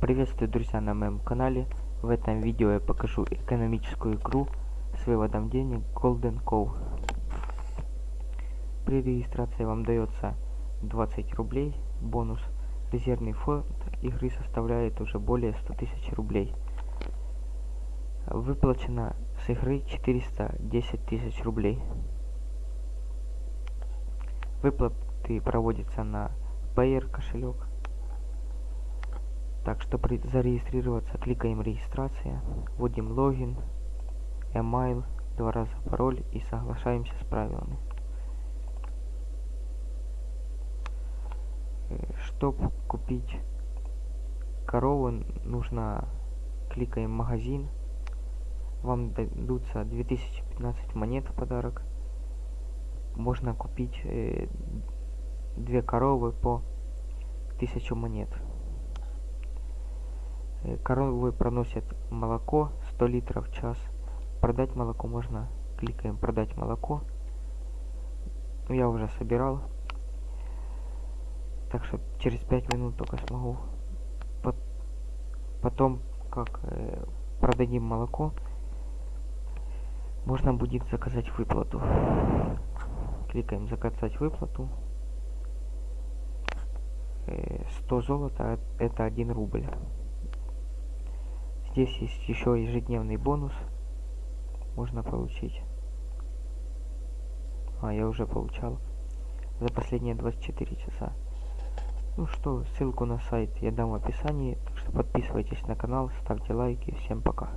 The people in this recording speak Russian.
Приветствую, друзья, на моем канале. В этом видео я покажу экономическую игру с выводом денег Golden Cow. При регистрации вам дается 20 рублей бонус. Резервный фонд игры составляет уже более 100 тысяч рублей. Выплачено с игры 410 тысяч рублей. Выплаты проводятся на Payer кошелек. Так, чтобы зарегистрироваться, кликаем регистрация, вводим логин, email, два раза пароль и соглашаемся с правилами. Чтобы купить корову, нужно кликаем магазин, вам дадутся 2015 монет в подарок. Можно купить э, две коровы по 1000 монет. Э, коровы проносят молоко 100 литров в час. Продать молоко можно, кликаем продать молоко. Ну, я уже собирал. Так что через 5 минут только смогу. Потом, как э, продадим молоко, можно будет заказать выплату. Кликаем заказать выплату. 100 э, золота это 1 рубль. Здесь есть еще ежедневный бонус. Можно получить. А, я уже получал. За последние 24 часа. Ну что, ссылку на сайт я дам в описании. Так что подписывайтесь на канал, ставьте лайки. Всем пока.